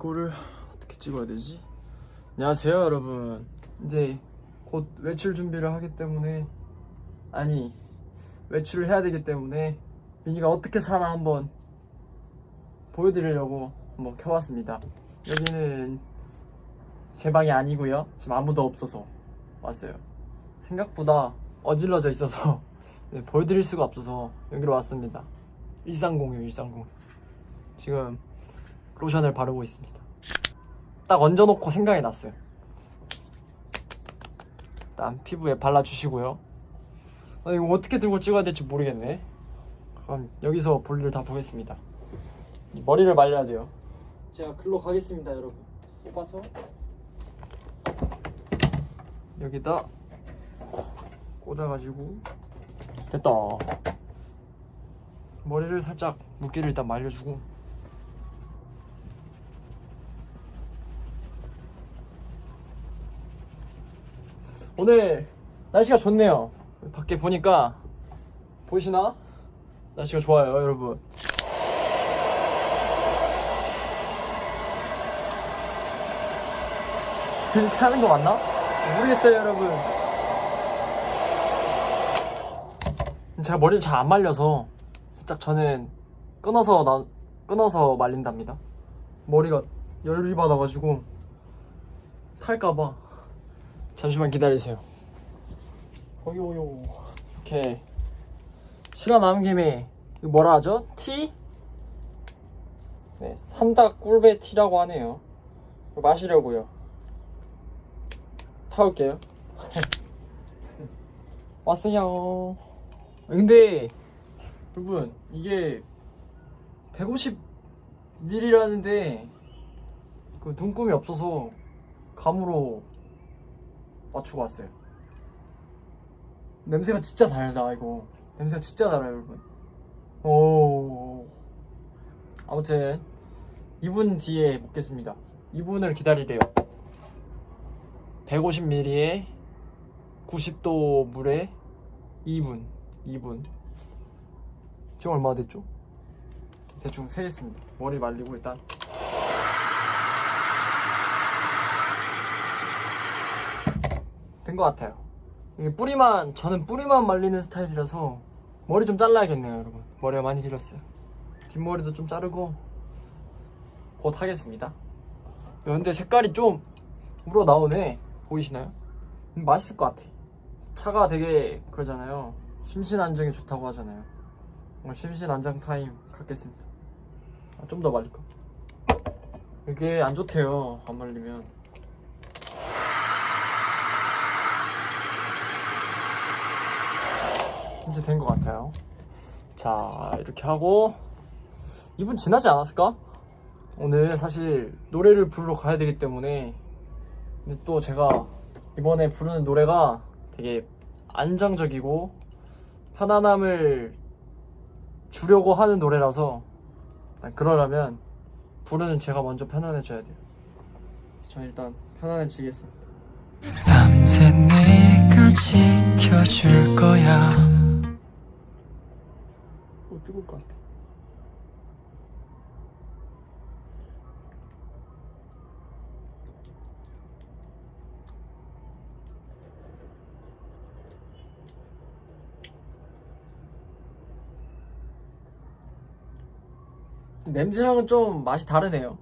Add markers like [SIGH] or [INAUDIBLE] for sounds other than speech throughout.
이거를 어떻게 찍어야 되지? 안녕하세요 여러분. 이제 곧 외출 준비를 하기 때문에 아니 외출을 해야 되기 때문에 민이가 어떻게 사나 한번 보여드리려고 한번 켜봤습니다. 여기는 제 방이 아니고요. 지금 아무도 없어서 왔어요. 생각보다 어질러져 있어서 [LAUGHS] 네, 보여드릴 수가 없어서 여기로 왔습니다. 1306 1306 지금 로션을 바르고 있습니다. 딱 얹어놓고 생각이 났어요. 일단 피부에 발라주시고요. 아, 이거 어떻게 들고 찍어야 될지 모르겠네. 그럼 여기서 볼일을 다 보겠습니다. 이 머리를 말려야 돼요. 제가 글로 가겠습니다 여러분. 뽑아서. 여기다 꽂아가지고. 됐다. 머리를 살짝 물기를 일단 말려주고 오늘 날씨가 좋네요. 밖에 보니까 보이시나? 날씨가 좋아요 여러분. 이렇게 [LAUGHS] 하는 거 맞나? 모르겠어요 여러분. 제가 머리를 잘 안 말려서 살짝 저는 끊어서 나, 끊어서 말린답니다. 머리가 열이 받아가지고 탈까봐 잠시만 기다리세요. 어요요. 이렇게 시간 남은 김에 뭐라 하죠? 티? 네 삼닭 꿀배 티라고 하네요. 마시려고요. 타올게요. [LAUGHS] 왔어요. 근데 여러분 이게 150ml라는데 그 눈금이 없어서 감으로 맞추고 왔어요. 냄새가 진짜 달다 이거. 냄새가 진짜 달아요 여러분. 오. 아무튼 2분 뒤에 먹겠습니다. 2분을 기다리래요. 150ml에 90도 물에 2분 2분. 지금 얼마 됐죠? 대충 세겠습니다. 머리 말리고 일단 된 것 같아요. 이게 뿌리만 저는 뿌리만 말리는 스타일이라서 머리 좀 잘라야겠네요 여러분. 머리가 많이 길었어요. 뒷머리도 좀 자르고 곧 하겠습니다. 근데 색깔이 좀 우러나오네. 보이시나요? 음, 맛있을 것 같아. 차가 되게 그러잖아요. 심신안정에 좋다고 하잖아요. 오늘 심신안정 타임 갖겠습니다. 아, 좀더 말릴까? 이게 안 좋대요 안 말리면 이제 된 것 같아요. 자 이렇게 하고. 2분 지나지 않았을까? 오늘 사실 노래를 부르러 가야 되기 때문에. 근데 또 제가 이번에 부르는 노래가 되게 안정적이고 편안함을 주려고 하는 노래라서 그러려면 부르는 제가 먼저 편안해져야 돼요. 저는 일단 편안해지겠습니다. 밤새 내가 지켜줄 거야 오 뜨거울 것 같아. 냄새랑은 좀 맛이 다르네요.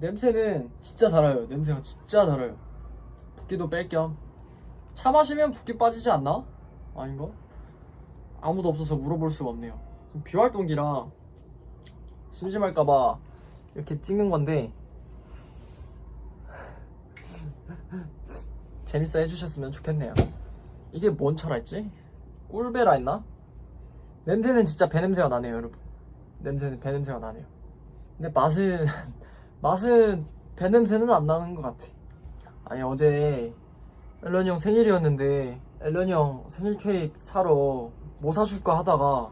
냄새는 진짜 달아요. 냄새가 진짜 달아요. 붓기도 뺄 겸. 차 마시면 붓기 빠지지 않나? 아닌가? 아무도 없어서 물어볼 수가 없네요. 비활동기라 심심할까봐 이렇게 찍는 건데 [LAUGHS] 재밌어 해주셨으면 좋겠네요. 이게 뭔 차라 했지? 꿀베라 했나? 냄새는 진짜 배 냄새가 나네요 여러분. 냄새는 배 냄새가 나네요. 근데 맛은 [LAUGHS] 맛은 배 냄새는 안 나는 것 같아. 아니 어제 앨런이 형 생일이었는데 앨런이 형 생일 케이크 사러 뭐 사줄까 하다가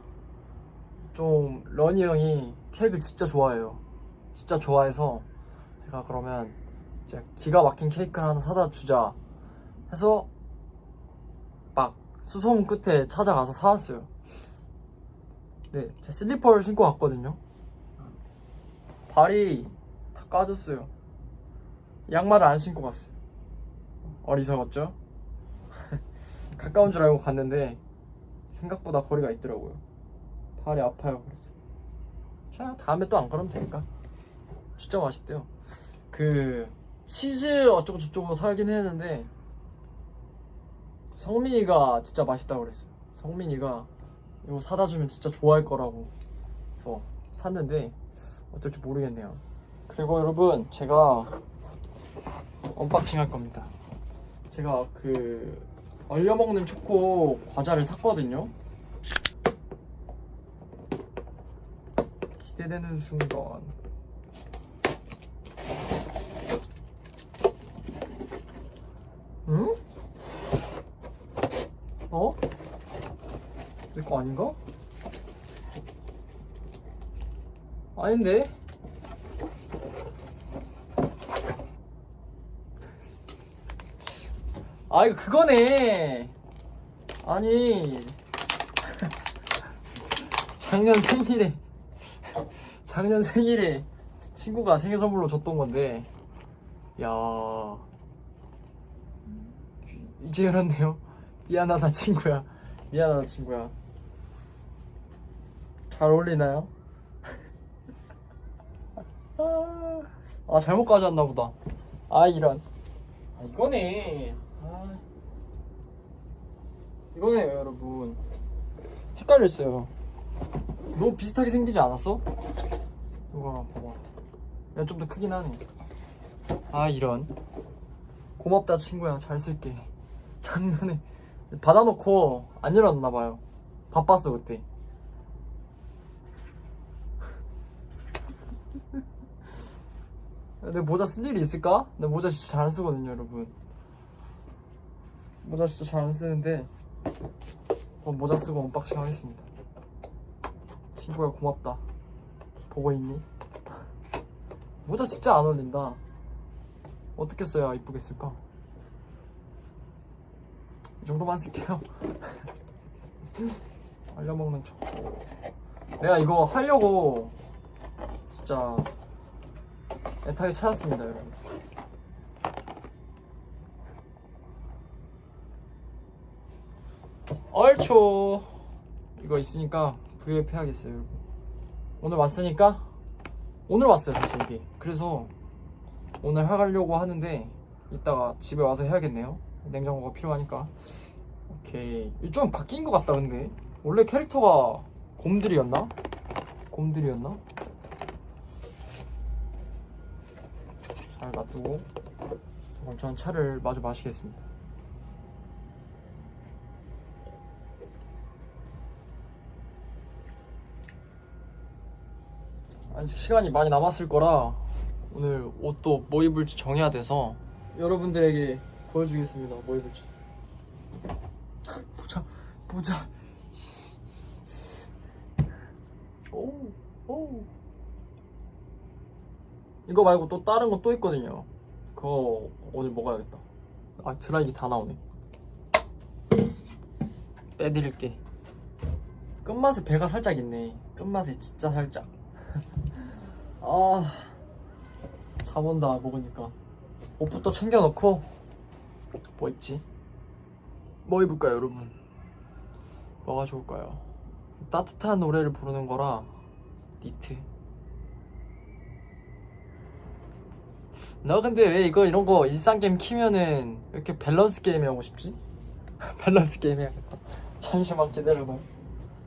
좀 러니 형이 케이크를 진짜 좋아해요 진짜 좋아해서 제가 그러면 진짜 기가 막힌 케이크를 하나 사다 주자 해서 막 수소문 끝에 찾아가서 사왔어요 네, 제 슬리퍼를 신고 왔거든요 발이 까졌어요. 양말을 안 신고 갔어요. 어리석었죠? [LAUGHS] 가까운 줄 알고 갔는데 생각보다 거리가 있더라고요. 발이 아파요. 그래서 자 다음에 또안 그러면 되니까. 진짜 맛있대요. 그 치즈 어쩌고 저쩌고 사긴 했는데 성민이가 진짜 맛있다고 그랬어요. 성민이가 이거 사다 주면 진짜 좋아할 거라고 그래서 샀는데 어떨지 모르겠네요. 그리고 여러분 제가 unboxing 할 겁니다. 제가 그 얼려 먹는 초코 과자를 샀거든요. 기대되는 순간. 응? 어? 내 거 아닌가? 아닌데? 아 이거 그거네. 아니. [LAUGHS] 작년 생일에 작년 생일에 친구가 생일 선물로 줬던 건데. 야. 이제 열었네요. 미안하다 친구야. 미안하다 친구야. 잘 어울리나요? [LAUGHS] 아 잘못 가져왔나 보다. 아 이런. 아 이거네 아. 이거네요 여러분. 헷갈렸어요. 너무 비슷하게 생기지 않았어? 이거 봐봐. 야 좀 더 크긴 하네. 아 이런. 고맙다 친구야. 잘 쓸게. [LAUGHS] 작년에 받아놓고 안 열었나봐요. 바빴어 그때. [LAUGHS] 내 모자 쓸 일이 있을까? 내 모자 진짜 잘안 쓰거든요 여러분 모자 진짜 잘 안 쓰는데 어, 모자 쓰고 unboxing 하겠습니다. 친구야 고맙다. 보고 있니? 모자 진짜 안 어울린다. 어떻게 써야 이쁘게 쓸까? 이 정도만 쓸게요. [LAUGHS] 얼려먹는 척. 내가 이거 하려고 진짜 애타게 찾았습니다 여러분 얼초. 이거 있으니까 브이앱 해야겠어요 여러분. 오늘 왔으니까 오늘 왔어요 사실 이게. 그래서 오늘 해가려고 하는데 이따가 집에 와서 해야겠네요. 냉장고가 필요하니까. 오케이. 좀 바뀐 것 같다 근데. 원래 캐릭터가 곰들이었나? 곰들이었나? 잘 놔두고 그럼 전 차를 마저 마시겠습니다 아직 시간이 많이 남았을 거라 오늘 옷도 뭐 입을지 정해야 돼서 여러분들에게 보여주겠습니다 뭐 입을지 보자 보자 오, 오. 이거 말고 또 다른 거 또 있거든요. 그거 오늘 먹어야겠다. 아 드라이기 다 나오네. 빼드릴게. 끝맛에 배가 살짝 있네. 끝맛에 진짜 살짝. 아, 잠 온다 먹으니까. 옷부터 챙겨놓고 뭐 입지? 뭐 입을까요, 여러분? 뭐가 좋을까요? 따뜻한 노래를 부르는 거라 니트. 너 근데 왜 이거 이런 거 일상 게임 키면은 왜 이렇게 밸런스 게임 하고 싶지? [LAUGHS] 밸런스 게임 해야겠다. 잠시만 기다려봐.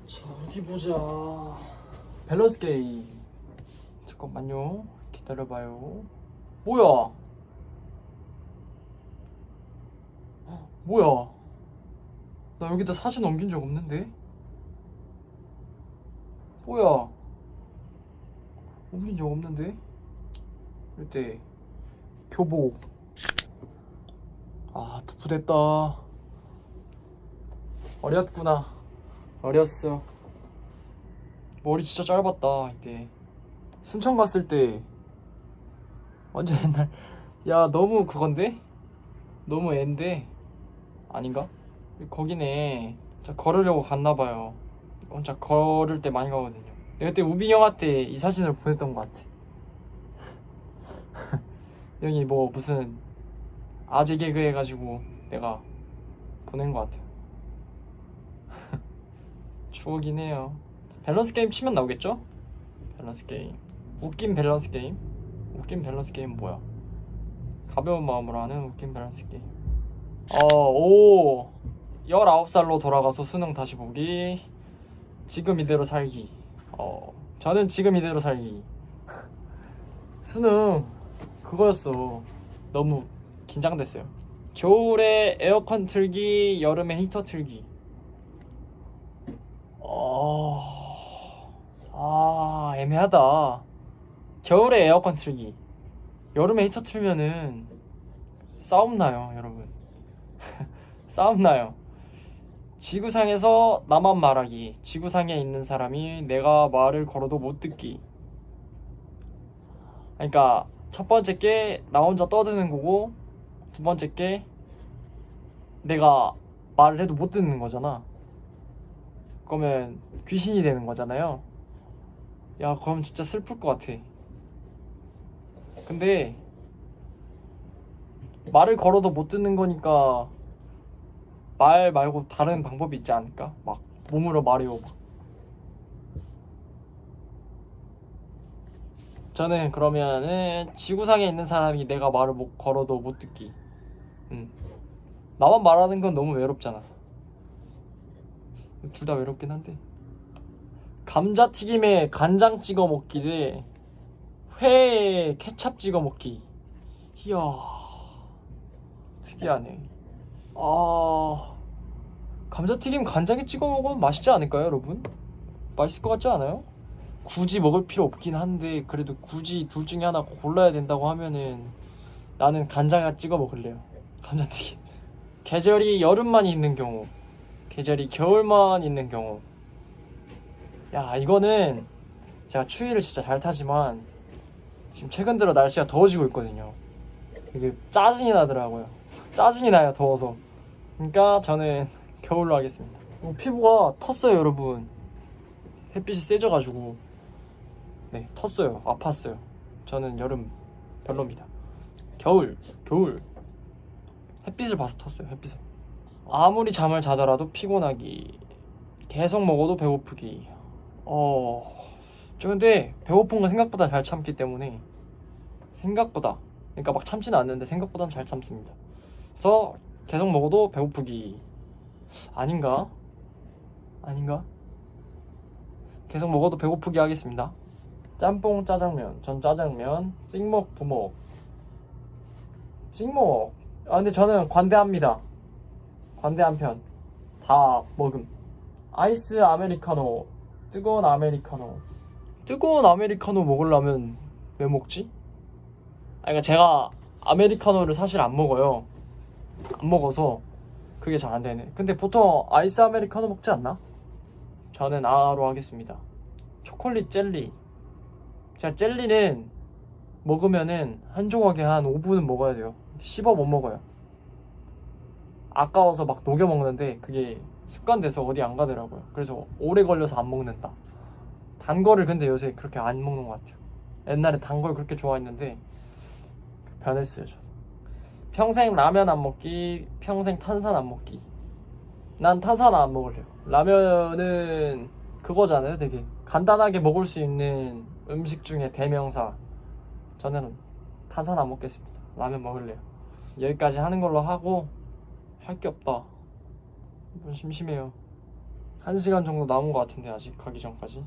자 어디 보자. 밸런스 게임. 잠깐만요. 기다려봐요. 뭐야? 헉, 뭐야? 나 여기다 사진 옮긴 적 없는데? 뭐야? 옮긴 적 없는데? 이때 교복 아 도프됐다 어렸구나 어렸어 머리 진짜 짧았다 이때 순천 갔을 때 완전 옛날 야 너무 그건데? 너무 앤데 아닌가? 거기네 자 걸으려고 갔나봐요 혼자 걸을 때 많이 가거든요 내가 그때 우빈 형한테 이 사진을 보냈던 것 같아 [LAUGHS] 여기 뭐 무슨 아재 개그 해가지고 내가 보낸 것 같아요. [LAUGHS] 추억이네요. 밸런스 게임 치면 나오겠죠? 밸런스 게임. 웃긴 밸런스 게임. 웃긴 밸런스 게임 뭐야? 가벼운 마음으로 하는 웃긴 밸런스 게임. 어, 오. 19살로 돌아가서 수능 다시 보기. 지금 이대로 살기. 어, 저는 지금 이대로 살기. 수능 그거였어. 너무 긴장됐어요. 겨울에 에어컨 틀기, 여름에 히터 틀기. 어, 아, 애매하다. 겨울에 에어컨 틀기. 여름에 히터 틀면은 싸움 나요, 여러분. [LAUGHS] 싸움 나요. 지구상에서 나만 말하기. 지구상에 있는 사람이 내가 말을 걸어도 못 듣기. 그러니까 첫 번째 게 나 혼자 떠드는 거고 두 번째 게 내가 말을 해도 못 듣는 거잖아. 그러면 귀신이 되는 거잖아요. 야, 그럼 진짜 슬플 것 같아. 근데 말을 걸어도 못 듣는 거니까 말 말고 다른 방법이 있지 않을까? 막 몸으로 말해요. 막. 저는 그러면은 지구상에 있는 사람이 내가 말을 못 걸어도 못 듣기. 음. 나만 말하는 건 너무 외롭잖아. 둘 다 외롭긴 한데. 감자튀김에 간장 찍어 먹기 대 회에 케찹 찍어 먹기. 이야. 특이하네. 아. 감자튀김 간장에 찍어 먹으면 맛있지 않을까요, 여러분? 맛있을 것 같지 않아요? 굳이 먹을 필요 없긴 한데 그래도 굳이 둘 중에 하나 골라야 된다고 하면은 나는 간장에 찍어 먹을래요. 감자튀김. [LAUGHS] 계절이 여름만 있는 경우, 계절이 겨울만 있는 경우. 야 이거는 제가 추위를 진짜 잘 타지만 지금 최근 들어 날씨가 더워지고 있거든요. 이게 짜증이 나더라고요. [LAUGHS] 짜증이 나요 더워서. 그러니까 저는 [LAUGHS] 겨울로 하겠습니다. 어, 피부가 텄어요 여러분. 햇빛이 세져가지고 네 텄어요 아팠어요 저는 여름 별로입니다 겨울 겨울 햇빛을 봐서 텄어요 햇빛을 아무리 잠을 자더라도 피곤하기 계속 먹어도 배고프기 어 저 근데 배고픈 거 생각보다 잘 참기 때문에 생각보다 그러니까 막 참지는 않는데 생각보다는 잘 참습니다 그래서 계속 먹어도 배고프기 아닌가 아닌가 계속 먹어도 배고프게 하겠습니다. 짬뽕 짜장면, 전 짜장면, 찍먹 부먹. 찍먹. 아 근데 저는 관대합니다. 관대한 편. 다 먹음. 아이스 아메리카노, 뜨거운 아메리카노. 뜨거운 아메리카노 먹으려면 왜 먹지? 아 그러니까 제가 아메리카노를 사실 안 먹어요. 안 먹어서 그게 잘 안 되네. 근데 보통 아이스 아메리카노 먹지 않나? 저는 아로 하겠습니다. 초콜릿 젤리. 제가 젤리는 먹으면은 한 조각에 한 5분은 먹어야 돼요. 씹어 못 먹어요. 아까워서 막 녹여 먹는데 그게 습관돼서 어디 안 가더라고요. 그래서 오래 걸려서 안 먹는다. 단 거를 근데 요새 그렇게 안 먹는 것 같아요. 옛날에 단 걸 그렇게 좋아했는데 변했어요. 저. 평생 라면 안 먹기, 평생 탄산 안 먹기. 난 탄산 안 먹을래요. 라면은 그거잖아요. 되게 간단하게 먹을 수 있는 음식 중에 대명사. 저는 탄산 안 먹겠습니다. 라면 먹을래요. 여기까지 하는 걸로 하고 할 게 없다. 좀 심심해요. 한 시간 정도 남은 것 같은데 아직 가기 전까지.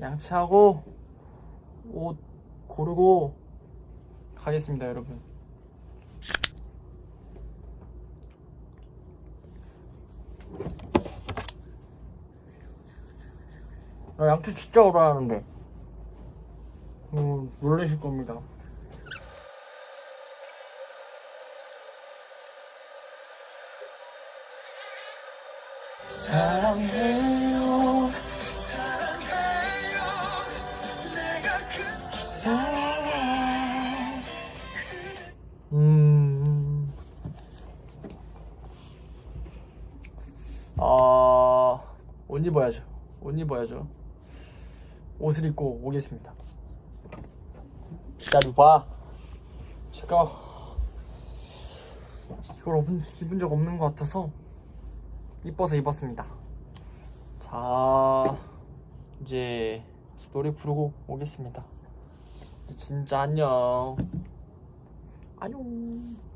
양치하고 옷 고르고 가겠습니다, 여러분. 나 양치 진짜 오래 하는데. 음, 놀라실 겁니다. 사랑해 옷 입어야죠. 옷 입어야죠. 옷을 입고 오겠습니다. 기다려봐 제가 이걸 입은, 적 없는 것 같아서 이뻐서 입었습니다 자 이제 노래 부르고 오겠습니다 진짜 안녕 안녕